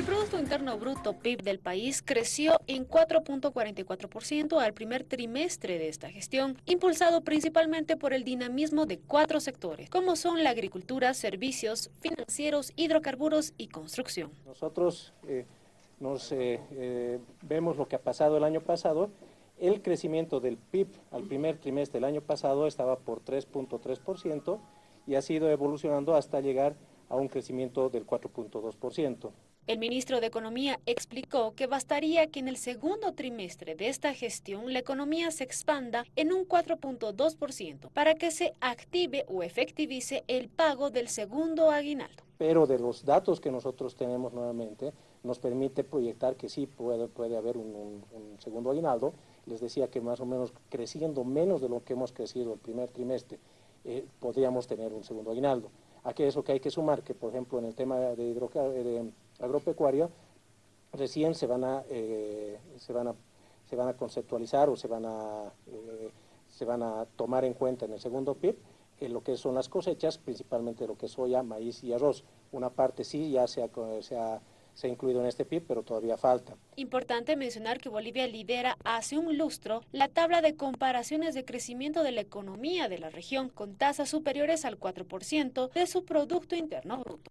El Producto Interno Bruto PIB del país creció en 4.44% al primer trimestre de esta gestión, impulsado principalmente por el dinamismo de cuatro sectores, como son la agricultura, servicios, financieros, hidrocarburos y construcción. Nosotros eh, nos eh, eh, vemos lo que ha pasado el año pasado. El crecimiento del PIB al primer trimestre del año pasado estaba por 3.3% y ha sido evolucionando hasta llegar a un crecimiento del 4.2%. El ministro de Economía explicó que bastaría que en el segundo trimestre de esta gestión la economía se expanda en un 4.2% para que se active o efectivice el pago del segundo aguinaldo. Pero de los datos que nosotros tenemos nuevamente, nos permite proyectar que sí puede, puede haber un, segundo aguinaldo. Les decía que más o menos creciendo menos de lo que hemos crecido el primer trimestre, eh, podríamos tener un segundo aguinaldo. Aquí eso que hay que sumar, que por ejemplo en el tema de, de agropecuaria, recién se van a, eh, se van a, se van a conceptualizar o se van a, eh, se van a tomar en cuenta en el segundo PIB en lo que son las cosechas, principalmente lo que es soya, maíz y arroz. Una parte sí ya se ha, se ha se ha incluido en este PIB, pero todavía falta. Importante mencionar que Bolivia lidera hace un lustro la tabla de comparaciones de crecimiento de la economía de la región, con tasas superiores al 4% de su Producto Interno Bruto.